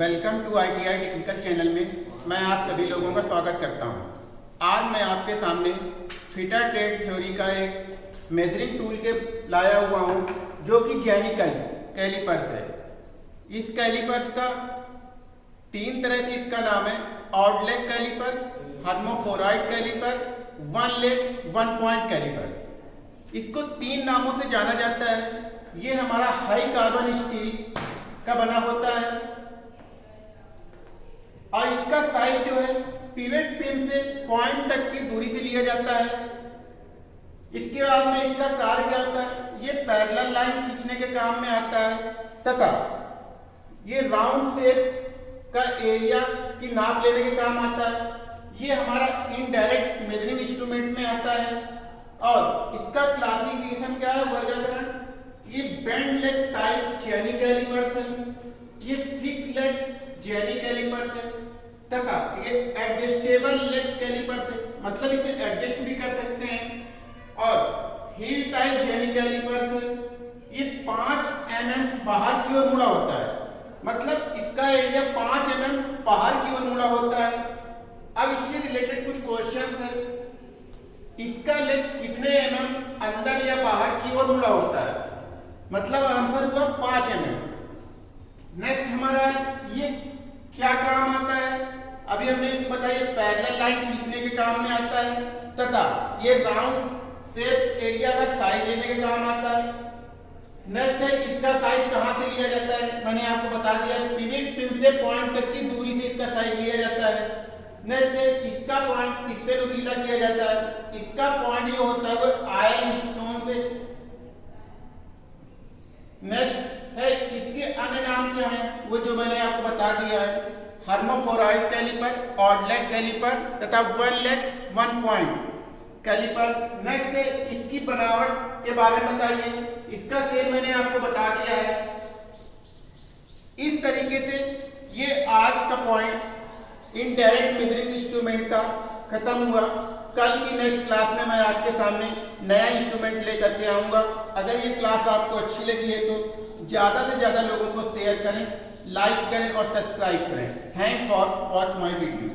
Welcome to I T I technical channel में मैं आप सभी लोगों का स्वागत करता हूँ। आज मैं आपके सामने फिटर ट्रेड थ्योरी का एक मेजरिंग टूल के लाया हुआ हूँ, जो कि जेनिकल कैलिपर्स है। इस कैलिपर्स का तीन तरह से इसका नाम है leg caliper hermaphrodite caliper one leg one point caliper. इसको तीन नामों से जाना जाता है। ये हमारा हाई कार्बन स्टील का बना होता है और इसका साइज़ जो है पिवेट पिन से पॉइंट तक की दूरी से लिया जाता है। इसके बाद में इसका कार्य क्या होता है? ये पैरेलल लाइन खींचने के काम में आता है। तथा ये राउंड शेप का एरिया की नाप लेने के काम आता है। ये हमारा इनडायरेक्ट मेजरिंग इंस्ट्रूमेंट में आता है। और इसका क्लासिफिकेशन क्या है? वर्गीकरण। ये बेंड लेग टाइप चैनी कैलिपर्स है ये फिक्स लेग जेनी कैलिपर्स है तथा ये एडजस्टेबल लेग कैलिपर्स है मतलब इसे एडजस्ट भी कर सकते हैं। और हील टाइप जेनी कैलिपर्स है ये पाँच एम एम बाहर की ओर मुड़ा होता है। मतलब इसका एरिया पाँच एम एम बाहर की ओर मुड़ा होता है। अब इससे रिलेटेड कुछ क्वेश्चन है। इसका लेग कितने एम एम अंदर या बाहर की ओर मुड़ा होता है? मतलब आंसर हुआ पाँच एम नेक्स्ट हमारा ये क्या काम अभी हमने इसको बताया पैरेलल लाइन खींचने के काम में आता है, तथा ये राउंड शेप एरिया का साइज़ लेने के काम आता है। नेक्स्ट है, इसका साइज़ कहाँ से लिया जाता है? मैंने आपको बता दिया पिविट पिन से पॉइंट तक की दूरी से इसका साइज़ लिया जाता है। नेक्स्ट है, इसका पॉइंट किससे नुकीला किया जाता है? इसका पॉइंट जो होता है आयरन स्टोन से। नेक्स्ट है, इसके अन्य नाम क्या है? वो जो मैंने आपको बता दिया है। Hermaphrodite caliper, odd leg caliper तथा one leg, one point caliper. Next है इसकी बनावट के बारे में बताइए। इसका सेल मैंने आपको बता दिया है। इस तरीके से ये आज का पॉइंट इनडायरेक्ट मेजरिंग इंस्ट्रूमेंट का खत्म हुआ। कल की नेक्स्ट क्लास में मैं आपके सामने नया इंस्ट्रूमेंट लेकर के आऊँगा। अगर ये क्लास आपको अच्छी लगी है तो ज़्यादा से ज़्यादा लोगों को शेयर करें लाइक करें और सब्सक्राइब करें। Thank for watch my video